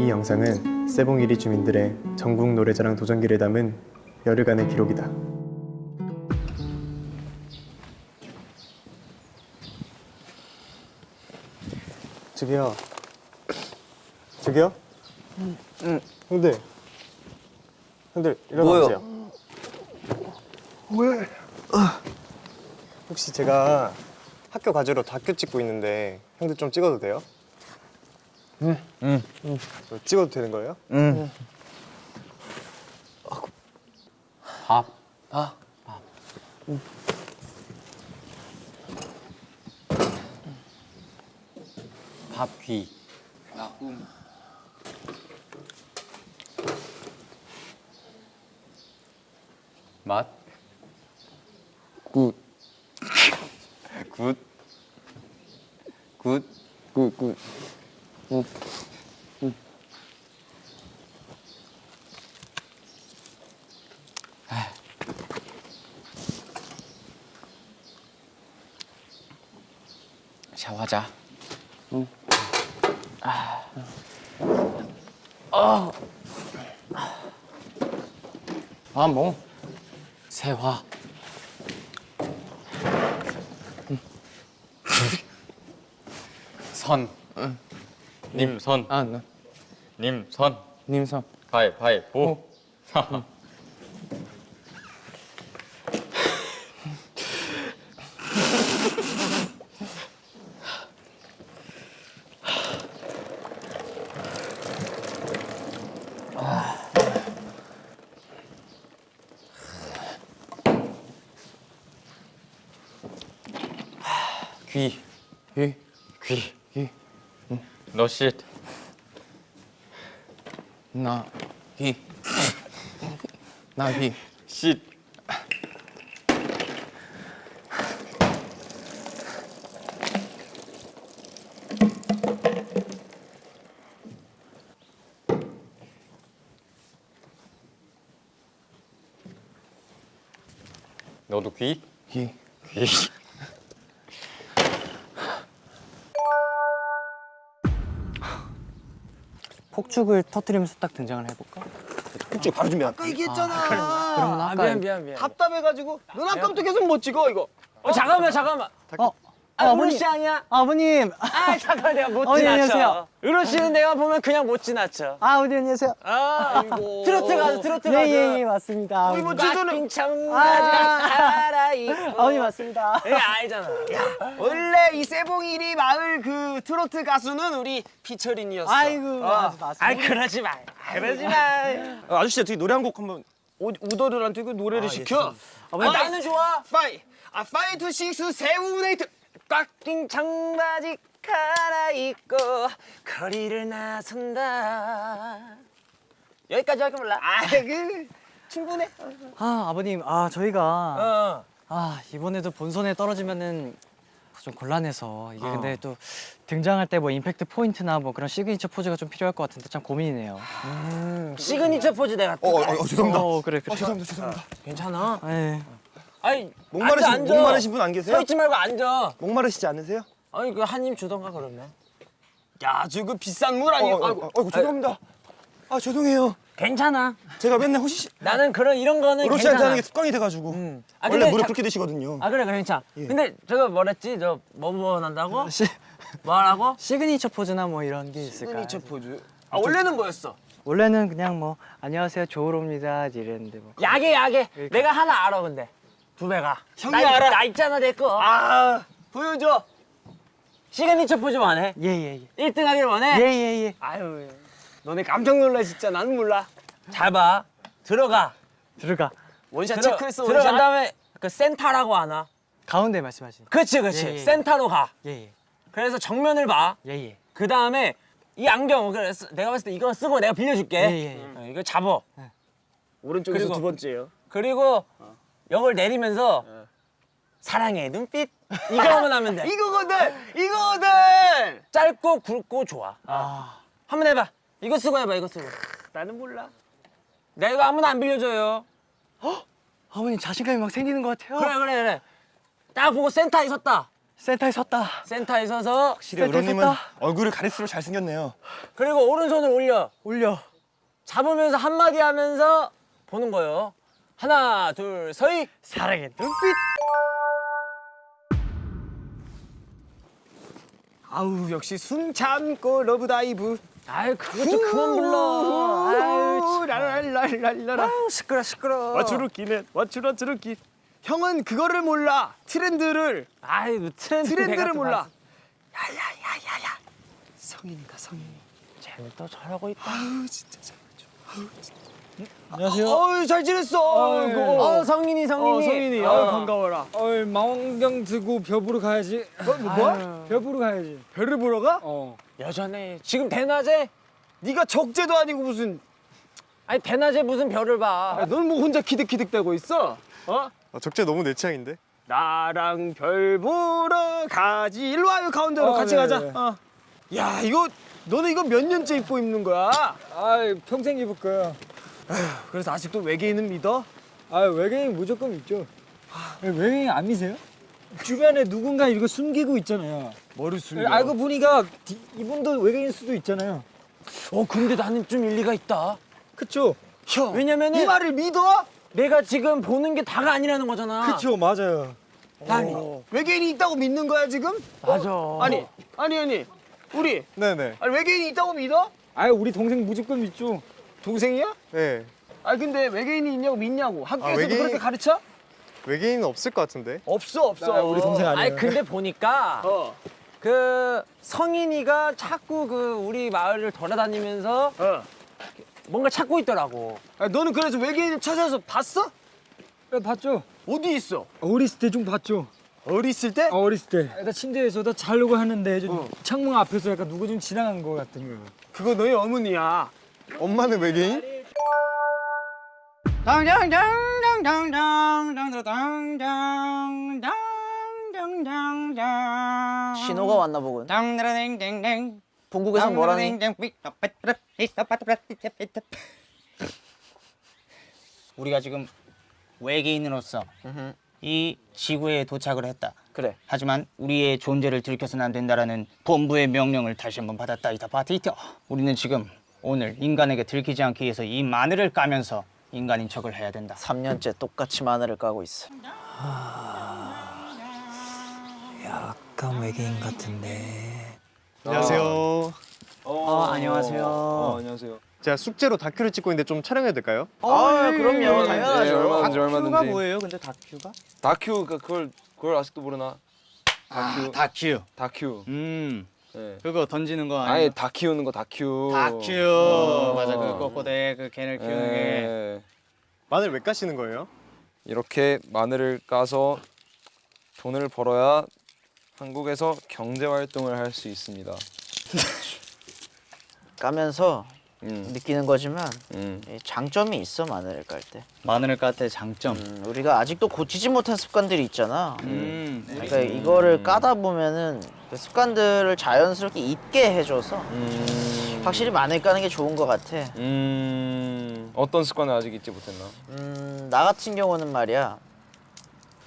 이 영상은 세봉이리 주민들의 전국 노래자랑 도전기를 담은 열흘간의 기록이다. 저기요. 저기요? 응. 형들. 형들 일어나 보세요. 왜? 혹시 제가 학교 과제로 다큐 찍고 있는데 형들 좀 찍어도 돼요? 응. 응. 찍어도 되는 거예요? 밥. 아, 밥 귀. 맛. 굿, 굿. 굿. 굿, 굿. 샤워하자. 아, 뭐. 세화. 선. 님선. 아, 나. 님선. 님선. 가위바위보. 귀. 이, 귀. 이, 너 쉿. 나, 이. 나, 이. 쉿. 너도 귀? 이. 귀. 폭죽을 터트리면서 딱 등장을 해볼까? 폭죽 바로 준비한. 아까 얘기했잖아. 그러면 아까 미안 미안 미안. 답답해가지고 눈 아까부터 계속 못 찍어 이거. 어 잠깐만 잠깐만 어, 아, 아버님. 우리 씨 아니야? 아버님 아 잠깐 내가 못 어, 예, 지나쳐. 안녕하세요. 으로 씨는 내가 보면 그냥 못 지나쳐. 아 어디 안녕하세요 아 이거 트로트 가수 트로트 가수 예예 맞습니다 이거 아버님. 지도는 아. 아버님 맞습니다 예 알잖아. 야, 원래 이 세봉이리 마을 그 트로트 가수는 우리 피처린이었어. 아이고, 어. 맞습니다. 아이 그러지 마. 그러지 마. 아저씨 어떻게 노래 한 곡 한번. 우- 우더들한테 그 노래를 시켜. 아, 아버님. 나는 좋아. 파이. 아 파이 투 식스 세븐 에이트. 꽉 낀 청바지 갈아입고 거리를 나선다. 여기까지 할줄 몰라. 아그 충분해. 아 아버님 아 저희가 어. 아 이번에도 본선에 떨어지면은 좀 곤란해서 이게 어. 근데 또 등장할 때 뭐 임팩트 포인트나 뭐 그런 시그니처 포즈가 좀 필요할 것 같은데 참 고민이네요 시그니처 포즈 내가. 어, 어, 어 죄송합니다. 어 그래 그래 죄송합니다, 죄송합니다. 괜찮아. 예. 아니 목마르신 앉아, 앉아. 목마르신 분 안 계세요? 서 있지 말고 앉아. 목마르시지 않으세요? 아니 그 한 입 주던가 그러면. 야 저거 비싼 물 아니? 어, 어, 어, 어, 죄송합니다. 아 죄송해요. 괜찮아. 제가 맨날 호시 씨, 나는 그런 이런 거는. 한잔 하는 게 습관이 돼가지고 아, 원래 근데 물을 자- 그렇게 드시거든요. 아 그래 그래 괜찮아. 근데 저거 뭐랬지? 저뭐 원한다고? 시, 뭐라고? 시그니처 포즈나 뭐 이런 게 있을까 시그니처 포즈. 아 원래는 뭐였어? 원래는 그냥 뭐 안녕하세요 조우로입니다 이랬는데 뭐 야게 야게. 내가 하나 알아 근데. 두 배가. 형이 나, 알아. 나 있잖아 내 거. 아 보여줘. 시그니처 포즈 원해? 예예예 1등 하길 원해? 예예 예 아유. 너네 깜짝 놀라 진짜 나는 몰라. 잘 봐. 들어가. 들어가 원샷 들어- 체크했어. 들어간 들어간 다음에 그 센터라고 하나? 가운데 말씀하시는 그렇지 그렇지. 예, 예. 센터로 가. 예예 그래서 정면을 봐. 예예 그 다음에 이 안경 그래서 내가 봤을 때 이거 쓰고 내가 빌려줄게. 예, 예, 예. 어, 이거 잡어. 오른쪽에서 두 번째요. 그리고 역을 내리면서 사랑의 눈빛 이거만 하면 돼. 이거거든, 이거거든. 짧고 굵고 좋아. 아 한번 해봐. 이거 쓰고 해봐. 이거 쓰고. 나는 몰라. 내가 아무나 안 빌려줘요. 아버님 자신감이 막 생기는 것 같아요 그래 그래 그래. 딱 보고 센터에 섰다. 센터에 섰다. 센터에 서서 확실히 의로님은 얼굴을 가릴수록 잘생겼네요. 그리고 오른손을 올려. 올려. 잡으면서 한마디 하면서 보는 거예요. 하나, 둘, 서희. 사랑의 눈빛. 아우 역시 숨 참고 love dive. 아유, 그거 좀 그만 불러. 아유, 참. 랄랄랄랄라. 아유, 시끄러, 시끄러. 와추루키네 와추라추루키. 형은 그거를 몰라. 트렌드를 아유, 뭐 트렌드. 트렌드를 몰라. 야야야야야. 성인이다 성인. 쟤는 또 저러고 있다. 아우 진짜 잘. 안녕하세요. 어우 잘 지냈어. 어이구. 어, 성인이, 성인이. 어 성인이. 어. 어 반가워라. 어이 망원경 들고 벼 보러 가야지. 뭐, 뭐? 벼 보러 가야지. 별을 보러 가? 어. 여전해. 지금 대낮에? 네가 적재도 아니고 무슨. 아니, 대낮에 무슨 별을 봐. 넌 뭐 혼자 키득키득 대고 있어? 어? 아, 적재 너무 내 취향인데? 나랑 별 보러 가지. 일로 와요 가운데로 어, 같이 네, 가자. 네. 어. 야 이거 너는 이거 몇 년째 입고 입는 거야? 아이 평생 입을 거야. 그래서 아직도 외계인은 믿어? 아 외계인 무조건 있죠. 외계인 안 미세요? 주변에 누군가 이거 숨기고 있잖아요. 뭐를 숨겨? 알고 보니까 디- 이분도 외계인 수도 있잖아요. 어, 근데 나는 좀 일리가 있다. 그쵸? 형. 왜냐면은 이 말을 믿어? 내가 지금 보는 게 다가 아니라는 거잖아. 그쵸 맞아요. 아니, 외계인이 있다고 믿는 거야 지금? 맞아. 아니 아니 아니 우리 네네. 아니 외계인이 있다고 믿어? 아 우리 동생 무조건 믿죠. 동생이야? 네. 아니 근데 외계인이 있냐고 믿냐고 학교에서도 외계인- 그렇게 가르쳐? 외계인은 없을 것 같은데? 없어 없어. 아, 우리 동생 아니에요. 아니 근데 보니까 어. 그 성인이가 자꾸 그 우리 마을을 돌아다니면서 어. 뭔가 찾고 있더라고. 아니, 너는 그래서 외계인을 찾아서 봤어? 네, 봤죠? 어디 있어? 어렸을 때 좀 봤죠. 어렸을 때? 어, 어렸을 때. 나 침대에서 나 자려고 하는데 좀 어. 창문 앞에서 약간 누구 좀 지나간 거 같은 거. 그거 너희 어머니야. 엄마는 외계인? 신호가 왔나 보군. 본국에서 뭐라니? 우리가 지금 외계인으로서 이 지구에 도착을 했다. 그래. 하지만 우리의 존재를 들켜서는 안 된다라는 본부의 명령을 다시 한번 받았다. 이다 바티터. 우리는 지금 오늘 인간에게 들키지 않기 위해서 이 마늘을 까면서 인간인 척을 해야 된다. 3년째 똑같이 마늘을 까고 있어. 약간 외계인 같은데. 안녕하세요. 어, 안녕하세요. 안녕하세요. 제가 숙제로 다큐를 찍고 있는데 좀 촬영해도 될까요? 아, 그럼요. 당연하죠. 얼마든지 다큐가 얼마든지. 뭐예요? 근데 다큐가? 다큐 그 그걸 그걸 아직도 모르나? 다큐. 다큐. 다큐. 음. 네. 그거 던지는 거 아예 아니에요? 다 키우는 거 다큐. 다큐. 맞아. 그 꼬꼬대 그 개를 키우는 게. 예. 마늘 왜 까시는 거예요? 이렇게 마늘을 까서 돈을 벌어야 한국에서 경제 활동을 할 수 있습니다. 까면서 음. 느끼는 거지만 음. 이 장점이 있어 마늘을 깔 때. 마늘을 깔 때 장점. 음, 우리가 아직도 고치지 못한 습관들이 있잖아. 음. 그러니까 이거를 까다 보면은 그 습관들을 자연스럽게 잊게 해줘서 음. 확실히 마늘 까는 게 좋은 것 같아. 음. 어떤 습관을 아직 잊지 못했나? 음, 나 같은 경우는 말이야.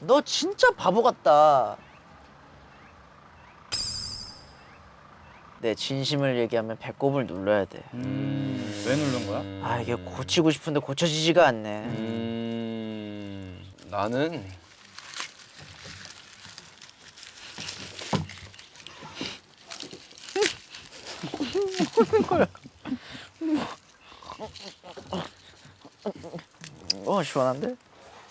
너 진짜 바보 같다. 내 진심을 얘기하면 배꼽을 눌러야 돼. 음. 왜 누른 거야? 아 이게 고치고 싶은데 고쳐지지가 않네. 음. 나는 어 시원한데?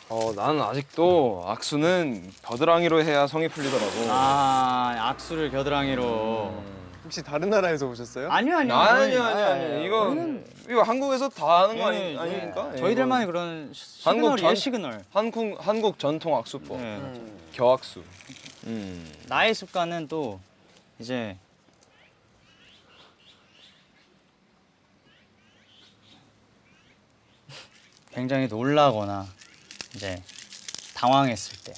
어 나는 아직도 악수는 겨드랑이로 해야 성이 풀리더라고. 아 악수를 겨드랑이로. 혹시 다른 나라에서 오셨어요? 아니요 아니요. 아니요 아니요 아니요 이거 이거 한국에서 다 하는 거 아니, 예, 예. 아닙니까? 저희들만의 그런 한국 시그널이에요 전- 시그널. 한국 한국 전통 악수법 예. 겨악수. 음. 나의 습관은 또 이제 굉장히 놀라거나 이제 당황했을 때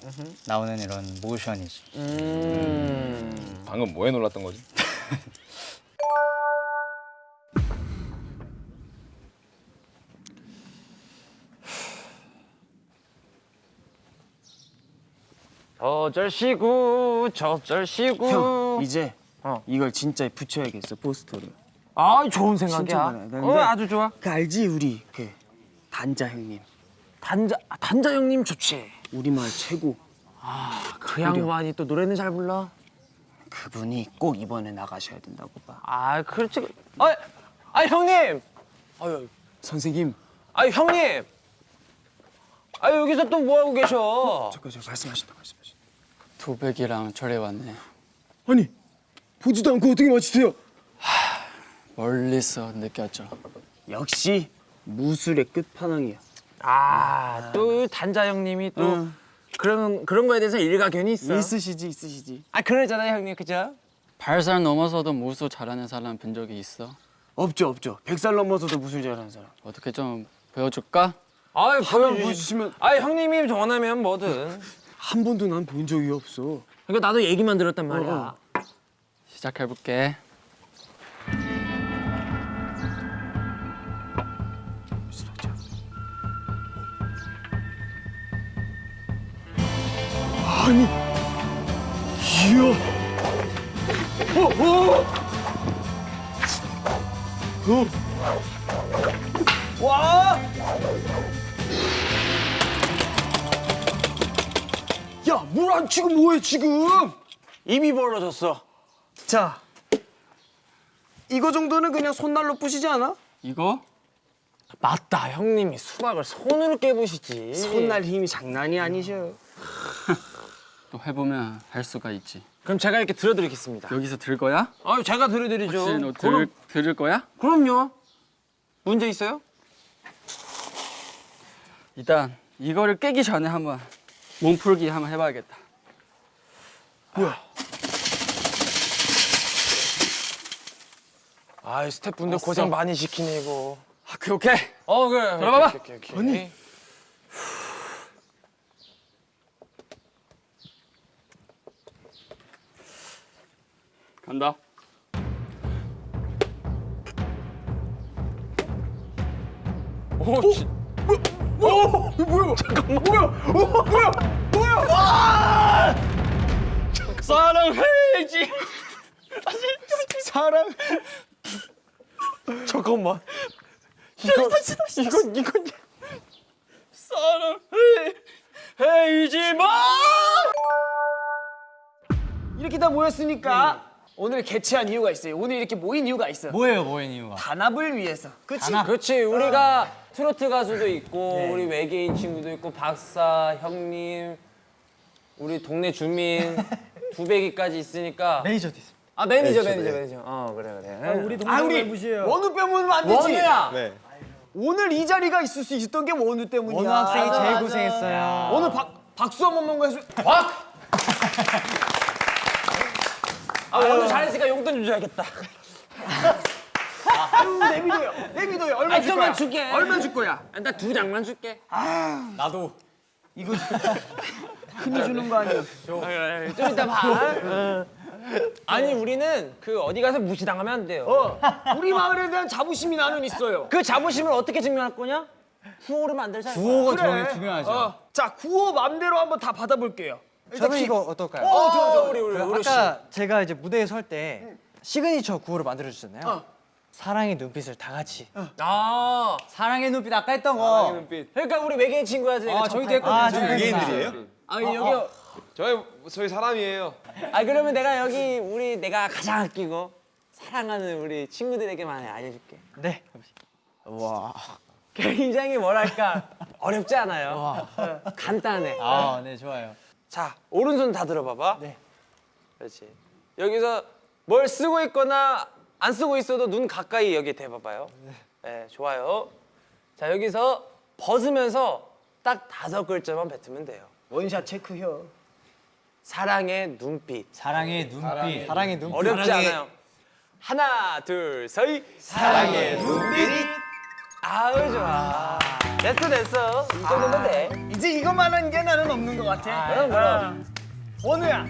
나오는 이런 모션이지. 음. 방금 뭐에 놀랐던 거지? 어절시구 저절시구 형 이제 어. 이걸 진짜 붙여야겠어 포스터를. 아 좋은 생각이야 어 아주 좋아 그 알지 우리 그 단자 형님 단자 아, 단자 형님 좋지 우리마을 최고. 그 양반이 또 노래는 잘 불러 그분이 꼭 이번에 나가셔야 된다고 봐. 아 그렇지 아, 아 형님 아유 선생님 아 형님 아 여기서 또 뭐 하고 계셔 잠깐 저 말씀하신다 말씀하신다. 도백이랑 절에 왔네. 아니 보지도 않고 어떻게 맞추세요? 멀리서 느꼈죠. 역시 무술의 끝판왕이야. 아또 단자 형님이 또 응. 그런 그런 거에 대해서 일가견이 있어 있으시지 있으시지. 아 그러잖아요 형님 그죠? 발살 넘어서도 무술 잘하는 사람 본 적이 있어? 없죠 없죠. 백살 넘어서도 무술 잘하는 사람. 어떻게 좀 보여줄까? 보여주시 보여주시면 아 형님이 원하면 뭐든 한 번도 난 본 적이 없어. 그러니까 나도 얘기만 들었단 말이야 어, 시작해볼게. 아니 이야. 어 어. 어. 와. 야, 물 안 치고 뭐해 지금? 입이 벌어졌어 자, 이거 정도는 그냥 손날로 부시지 않아? 이거? 맞다 형님이 수박을 손으로 깨부시지 손날 힘이 장난이 아니셔. 또 해보면 할 수가 있지. 그럼 제가 이렇게 들어드리겠습니다 여기서 들 거야? 아유 제가 들어드리죠 혹시 너 그럼, 들, 들을 거야? 그럼요 문제 있어요? 일단 이거를 깨기 전에 한번 몸풀기 한번 해봐야겠다. 아이 스태프분들 고생 많이 시키네 이거 아, 오케이. 어 그래 들어봐봐. 오케이, 오케이, 오케이. 아니 간다. 오, 지- 사랑해야지. 사랑. 잠깐만. 이건 이건 이건. 사랑해야지 마. 이렇게 다 모였으니까 오늘 개최한 이유가 있어요. 오늘 이렇게 모인 이유가 있어요. 뭐예요, 뭐인 이유가? 단합을 위해서. 그치? 그렇지 우리가 트로트 가수도 있고 우리 외계인 친구도 있고 박사 형님 우리 동네 주민 두배기까지 있으니까 매니저도 있습니다. 아 매니저 매니저 매니저 어 그래 그래 우리 아, 동네가 우리 무시해요. 원우 빼면 안 되지. 원우야 네. 오늘 이 자리가 있을 수 있었던 게 원우 때문이야. 원우 학생이 제일 맞아. 고생했어요. 오늘 박, 박수 한 번만 해줘. 박! 아 원우 잘했으니까 용돈 좀 줘야겠다 아유, 내비도요. 내비도요. 얼마 아줄 거야? 줄게 얼마 줄 거야? 나 두 장만 줄게 이거 흔히 주는 거 아니야? 좀 이따 봐 아니 우리는 그 어디 가서 무시당하면 안 돼요 어, 우리 마을에 대한 자부심이 나는 있어요. 그 자부심을 어떻게 증명할 거냐? 구호를 만들자 구호가 그래. 중요하죠. 어, 자, 구호 맘대로 한번 다 받아볼게요. 저는 이거 어떨까요? 어 좋아 좋아 우리 우리 그 우리 아까 제가 이제 무대에 설 때 시그니처 구호를 만들어 주셨잖아요. 어. 사랑의 눈빛을 다 같이. 아 사랑의 눈빛 아까 했던 거. 그러니까 우리 외계인 친구야 아, 저희도 했거든요. 아, 좀 외계인들이에요? 아 여기 저희 저희 사람이에요. 아 그러면 내가 여기 우리 내가 가장 아끼고 사랑하는 우리 친구들에게만 알려줄게. 네. 굉장히 뭐랄까 어렵지 않아요. 어, 간단해. 아, 네, 좋아요. 자 오른손 다 들어봐봐. 네. 그렇지. 여기서 뭘 쓰고 있거나 안 쓰고 있어도 눈 가까이 여기 대봐봐요. 네, 좋아요. 자 여기서 벗으면서 딱 다섯 글자만 뱉으면 돼요. 원샷 체크혀. 사랑의 눈빛. 사랑의 눈빛. 사랑의 눈빛. 어렵지 않아요. 하나, 둘, 셋. 사랑의 눈빛. 아우 좋아. 됐어 됐어. 이 정도면 돼. 이제 이것만 한 게 나는 없는 것 같아. 그럼 그럼. 원우야,